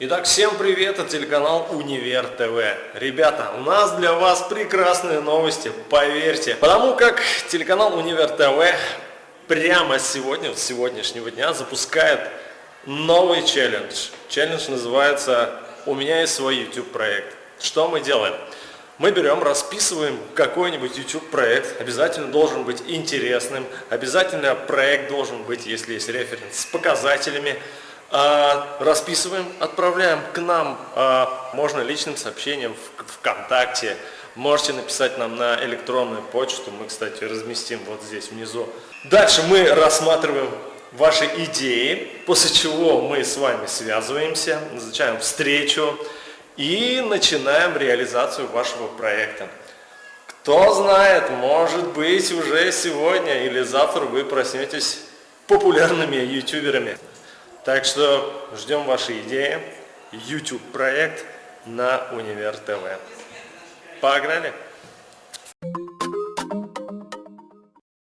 Итак, всем привет, это телеканал Универ ТВ. Ребята, у нас для вас прекрасные новости, поверьте. Потому как телеканал Универ ТВ прямо сегодня, с сегодняшнего дня, запускает новый челлендж. Челлендж называется «У меня есть свой YouTube проект». Что мы делаем? Мы берем, расписываем какой-нибудь YouTube проект, обязательно должен быть интересным, обязательно проект должен быть, если есть референс, с показателями, а, расписываем, отправляем к нам, а, можно личным сообщением в ВКонтакте, можете написать нам на электронную почту, мы, кстати, разместим вот здесь внизу. Дальше мы рассматриваем ваши идеи, после чего мы с вами связываемся, назначаем встречу и начинаем реализацию вашего проекта. Кто знает, может быть уже сегодня или завтра вы проснетесь популярными ютуберами. Так что ждем ваши идеи. YouTube проект на Универ ТВ. Погнали!